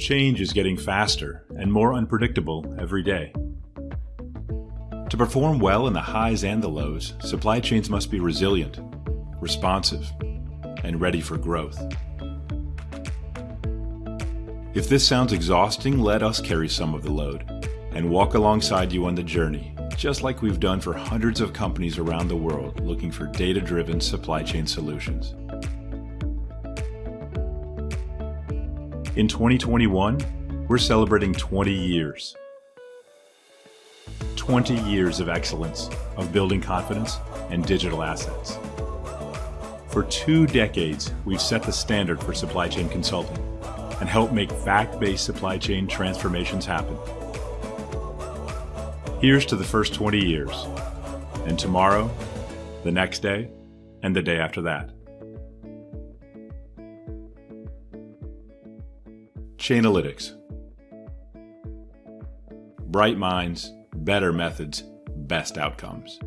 Change is getting faster and more unpredictable every day. To perform well in the highs and the lows, supply chains must be resilient, responsive, and ready for growth. If this sounds exhausting, let us carry some of the load and walk alongside you on the journey, just like we've done for hundreds of companies around the world looking for data-driven supply chain solutions. In 2021, we're celebrating 20 years. 20 years of excellence, of building confidence and digital assets. For two decades, we've set the standard for supply chain consulting and helped make fact-based supply chain transformations happen. Here's to the first 20 years, and tomorrow, the next day, and the day after that. Chainalytics. Bright minds, better methods, best outcomes.